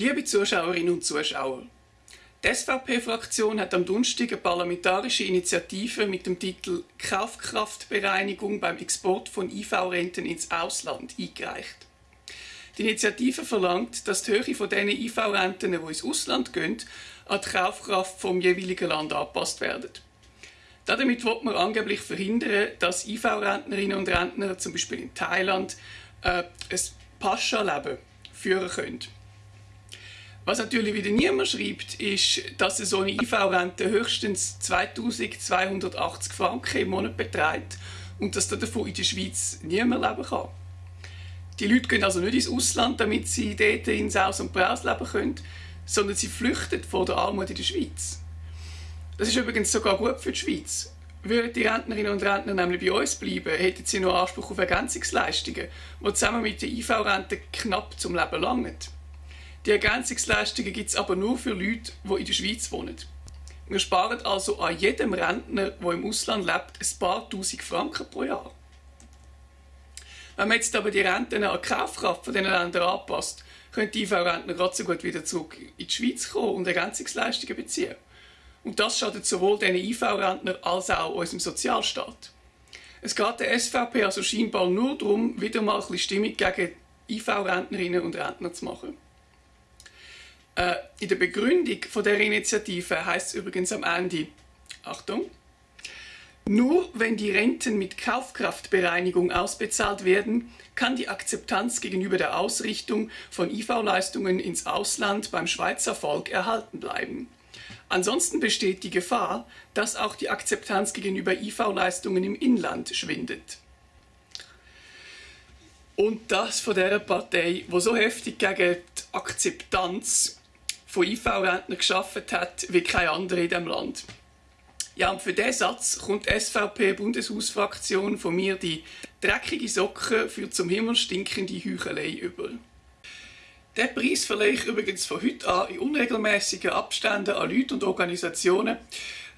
Liebe Zuschauerinnen und Zuschauer, die SVP-Fraktion hat am Donnerstag eine parlamentarische Initiative mit dem Titel Kaufkraftbereinigung beim Export von IV-Renten ins Ausland eingereicht. Die Initiative verlangt, dass die Höhe von diesen IV-Renten, die ins Ausland gehen, an die Kaufkraft vom jeweiligen Land angepasst werden. Damit wird man angeblich verhindern, dass IV-Rentnerinnen und Rentner zum Beispiel in Thailand äh, ein Pascha-Leben führen können. Was natürlich wieder niemand schreibt, ist, dass so eine IV-Rente höchstens 2280 Franken im Monat beträgt und dass davon in der Schweiz niemand leben kann. Die Leute gehen also nicht ins Ausland, damit sie dort in Saus und Braus leben können, sondern sie flüchten vor der Armut in der Schweiz. Das ist übrigens sogar gut für die Schweiz. Würden die Rentnerinnen und Rentner nämlich bei uns bleiben, hätten sie noch Anspruch auf Ergänzungsleistungen, die zusammen mit der IV-Rente knapp zum Leben langen. Die Ergänzungsleistungen gibt es aber nur für Leute, die in der Schweiz wohnen. Wir sparen also an jedem Rentner, der im Ausland lebt, ein paar tausend Franken pro Jahr. Wenn man jetzt aber die Renten an die Kaufkraft von diesen Ländern anpasst, können die IV-Rentner gerade so gut wieder zurück in die Schweiz kommen und Ergänzungsleistungen beziehen. Und das schadet sowohl den IV-Rentnern als auch unserem Sozialstaat. Es geht der SVP also scheinbar nur darum, wieder mal ein bisschen Stimmung gegen IV-Rentnerinnen und Rentner zu machen. Äh, in der Begründung von der Initiative heißt es übrigens am Ende, Achtung, nur wenn die Renten mit Kaufkraftbereinigung ausbezahlt werden, kann die Akzeptanz gegenüber der Ausrichtung von IV-Leistungen ins Ausland beim Schweizer Volk erhalten bleiben. Ansonsten besteht die Gefahr, dass auch die Akzeptanz gegenüber IV-Leistungen im Inland schwindet. Und das von der Partei, wo so heftig gegen die Akzeptanz von IV-Rentnern geschafft hat wie keine andere in diesem Land. Ja, und für diesen Satz kommt die SVP-Bundeshausfraktion von mir die dreckige Socke für zum Himmel stinkende Heuchelei über. Der Preis verleihe ich übrigens von heute an in unregelmäßigen Abständen an Leute und Organisationen,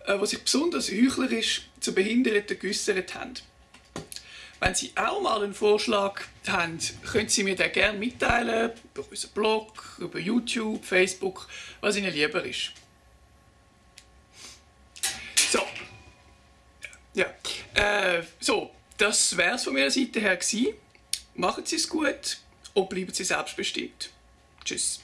äh, die sich besonders heuchlerisch zu Behinderten geäussert haben. Wenn Sie auch mal einen Vorschlag haben, können Sie mir den gerne mitteilen, über unseren Blog, über YouTube, Facebook, was Ihnen lieber ist. So. Ja. Äh, so, das wäre es von meiner Seite her gewesen. Machen Sie es gut und bleiben Sie selbstbestimmt. Tschüss.